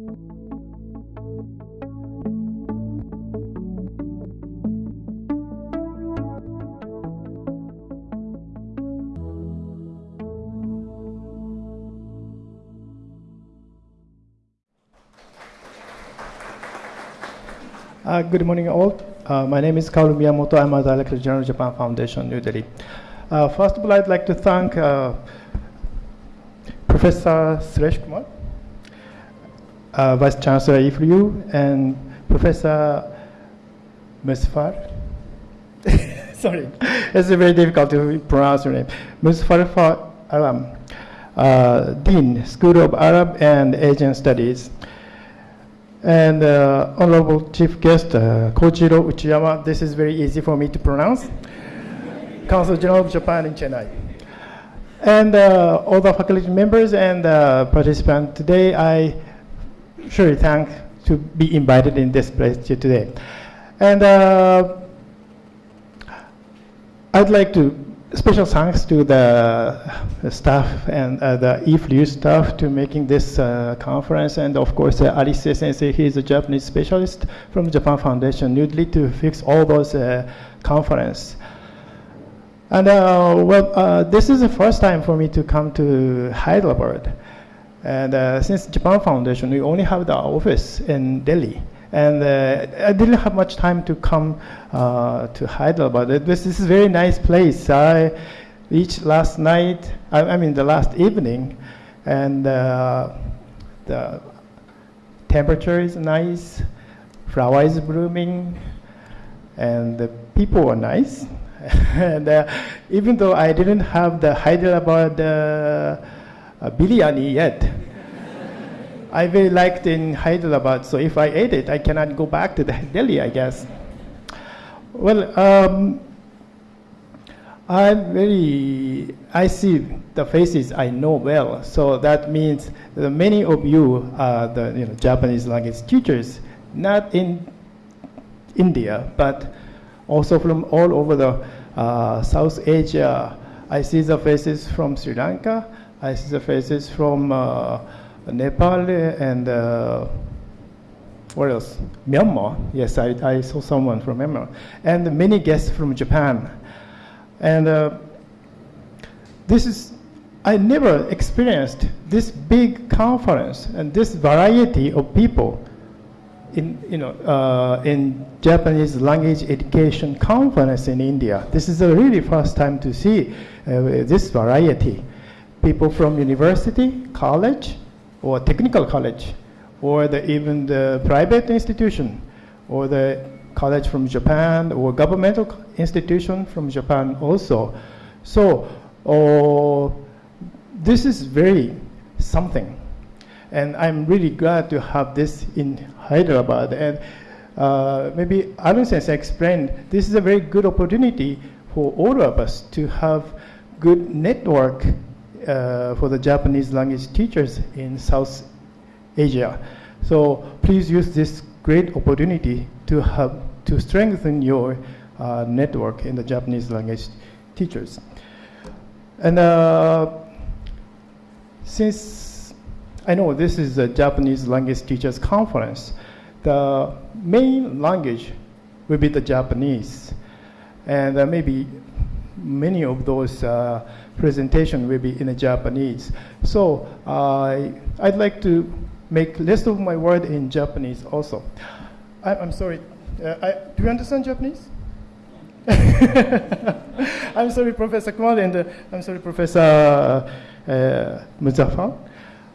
Uh, good morning, all. Uh, my name is Kaoru Miyamoto. I'm a Director General Japan Foundation, New Delhi. Uh, first of all, I'd like to thank uh, Professor Suresh Kumar, uh, Vice Chancellor IFRU, and Professor Musfar. Sorry, it's very difficult to pronounce your name. Musfar Aram, uh, Dean, School of Arab and Asian Studies. And uh, Honorable Chief Guest, uh, Kojiro Uchiyama, this is very easy for me to pronounce. Council General of Japan in Chennai. And uh, all the faculty members and uh, participants today, I surely thank to be invited in this place today. And uh, I'd like to special thanks to the, staff and uh, the IFLU staff to making this uh, conference, and of course uh, Alice Sensei, he is a Japanese specialist from Japan Foundation, newly to fix all those uh, conference. And uh, well, uh, this is the first time for me to come to Hyderabad. And uh, since Japan Foundation, we only have the office in Delhi. And uh, I didn't have much time to come uh, to Hyderabad. This, this is a very nice place. I reached last night, I, I mean the last evening, and uh, the temperature is nice, flower is blooming, and the people are nice. and uh, even though I didn't have the Hyderabad uh, biryani yet, I very liked in Hyderabad, so if I ate it, I cannot go back to the Delhi, I guess. Well, um, I'm very, I see the faces I know well, so that means that many of you are the you know, Japanese language teachers, not in India, but also from all over the uh, South Asia. I see the faces from Sri Lanka, I see the faces from uh, Nepal and uh, what else? Myanmar. Yes, I, I saw someone from Myanmar. And many guests from Japan. And uh, this is, I never experienced this big conference and this variety of people in, you know, uh, in Japanese language education conference in India. This is the really first time to see uh, this variety. People from university, college, or technical college, or the, even the private institution, or the college from Japan, or governmental institution from Japan also. So uh, this is very something. And I'm really glad to have this in Hyderabad. And uh, maybe Arun Sensei explained, this is a very good opportunity for all of us to have good network uh, for the Japanese language teachers in South Asia. So please use this great opportunity to have to strengthen your uh, network in the Japanese language teachers. And uh, since I know this is a Japanese language teachers conference, the main language will be the Japanese. And uh, maybe many of those uh, presentation will be in Japanese. So uh, I'd like to make list of my word in Japanese also. I, am sorry, uh, I, do you understand Japanese? I'm sorry, Professor Kumar, and uh, I'm sorry, Professor uh, Muzaffar.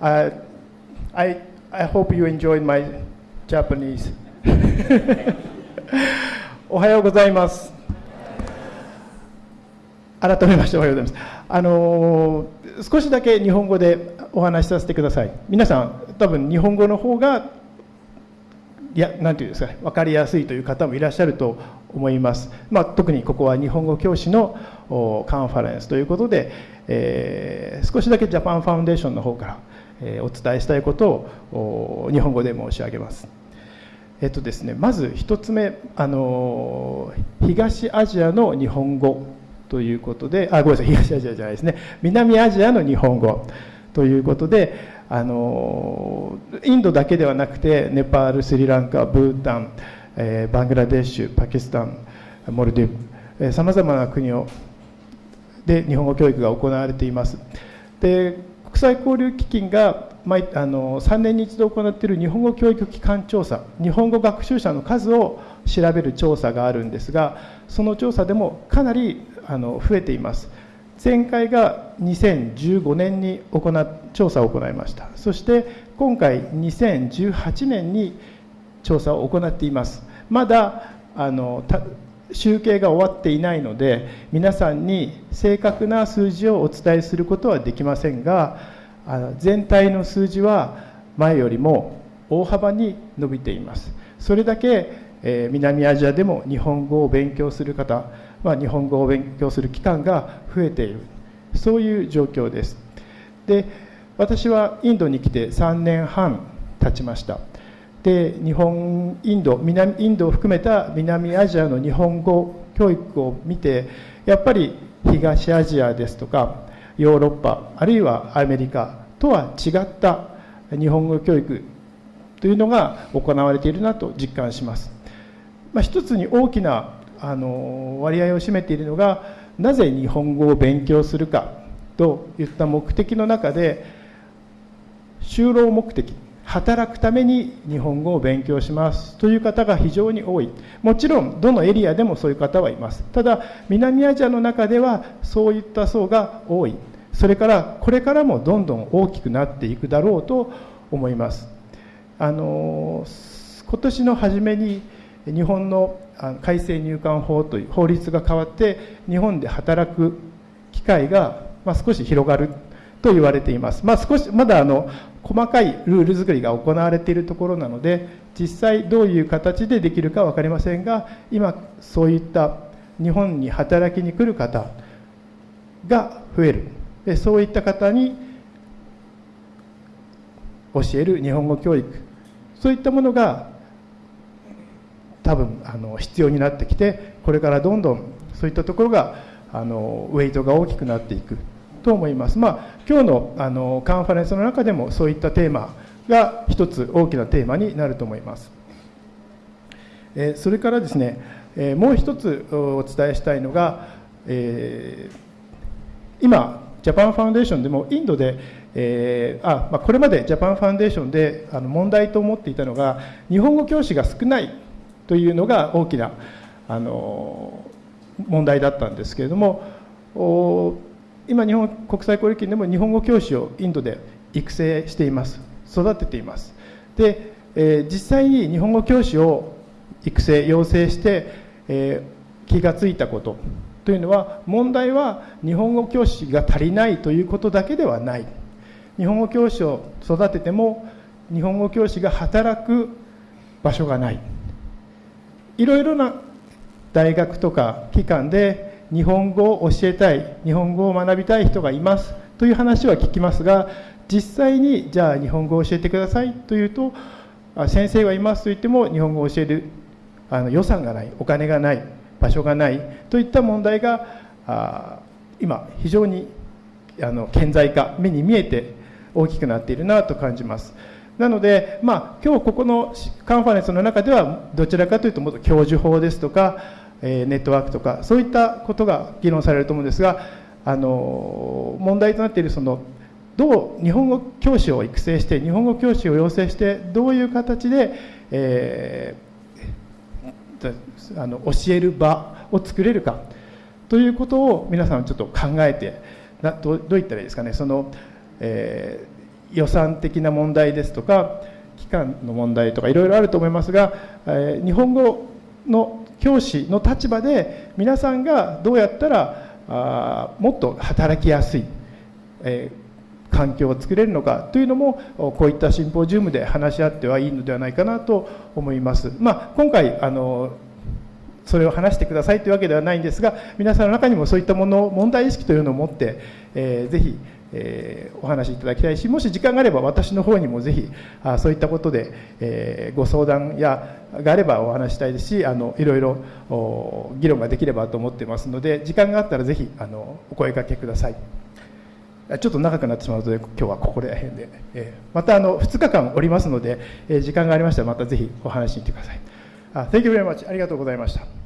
Uh, I, I hope you enjoyed my Japanese. おはようございます。 改めましておはようございます。あの少しだけ日本語でお話しさせてください。皆さん、多分日本語の方がいや、なんていうんですか、分かりやすいという方もいらっしゃると思います。まあ、特にここは日本語教師のカンファレンスということで、えー、少しだけジャパンファウンデーションの方から、えー、お伝えしたいことを日本語で申し上げます。えっとですね、まず一つ目、あの東アジアの日本語ということで、あ、ごめんなさい、東アジアじゃないですね、南アジアの日本語ということで、あのインドだけではなくてネパールスリランカブータン、えー、バングラデシュパキスタンモルディブさまざまな国をで日本語教育が行われています。で国際交流基金が毎あの3年に一度行っている日本語教育機関調査日本語学習者の数を調べる調査があるんですがその調査でもかなりあの増えています。前回が2015年に行調査を行いました。そして今回2018年に調査を行っています。まだあの集計が終わっていないので皆さんに正確な数字をお伝えすることはできませんが全体の数字は前よりも大幅に伸びています。それだけ南アジアでも日本語を勉強する方は日本語を勉強する期間が増えている。そういう状況です。で私はインドに来て3年半経ちました。で日本インド南インドを含めた南アジアの日本語教育を見てやっぱり東アジアですとかヨーロッパあるいはアメリカとは違った日本語教育というのが行われているなと実感します、まあ、一つに大きなあの割合を占めているのがなぜ日本語を勉強するかといった目的の中で就労目的働くために日本語を勉強しますという方が非常に多い。もちろんどのエリアでもそういう方はいます。ただ南アジアの中ではそういった層が多い。それからこれからもどんどん大きくなっていくだろうと思います。あの今年の初めに日本の改正入管法という法律が変わって日本で働く機会が、ま少し広がると言われています、まあ、少しまだあの細かいルール作りが行われているところなので実際どういう形でできるか分かりませんが今そういった日本に働きに来る方が増える。でそういった方に教える日本語教育。そういったものが多分あの必要になってきてこれからどんどんそういったところがあのウェイトが大きくなっていくと思います。まあ、今日のあのカンファレンスの中でもそういったテーマが一つ大きなテーマになると思います。えそれからですね、えもう一つお伝えしたいのが、えー、今ジャパンファンデーションでもインドで、えーあまあ、これまでジャパンファンデーションであの問題と思っていたのが日本語教師が少ないというのが大きなあの問題だったんですけれども今日本国際交流金でも日本語教師をインドで育成しています。育てています。で、えー、実際に日本語教師を育成養成して、えー、気が付いたこと。というのは問題は日本語教師が足りないということだけではない。日本語教師を育てても日本語教師が働く場所がない。いろいろな大学とか機関で日本語を教えたい日本語を学びたい人がいますという話は聞きますが実際にじゃあ日本語を教えてくださいというと先生はいますと言っても日本語を教えるあの予算がないお金がない場所がないといった問題があ今非常にあの顕在化目に見えて大きくなっているなと感じます。なので、まあ、今日ここのカンファレンスの中ではどちらかというともっと教授法ですとかえネットワークとかそういったことが議論されると思うんですがあの問題となっているそのどう日本語教師を育成して日本語教師を養成してどういう形で、えー、あの教える場を作れるかということを皆さんちょっと考えてなどどう言ったらいいですかね。その、えー、予算的な問題ですとか期間の問題とかいろいろあると思いますが、えー、日本語の教師の立場で皆さんがどうやったらあもっと働きやすい、えー、環境を作れるのかというのもこういったシンポジウムで話し合ってはいいのではないかなと思います。まあ、今回あのそれを話してくださいというわけではないんですが皆さんの中にもそういったもの問題意識というのを持って、えー、ぜひえー、お話しいただきたいしもし時間があれば私の方にもぜひあそういったことで、えー、ご相談やがあればお話したいですしあのいろいろ議論ができればと思ってますので時間があったらぜひあのお声かけくださいちょっと長くなってしまうので、今日はここら辺で、えー、またあの2日間おりますので、えー、時間がありましたら、またぜひお話しに行ってください。あ Thank you very much. ありがとうございました。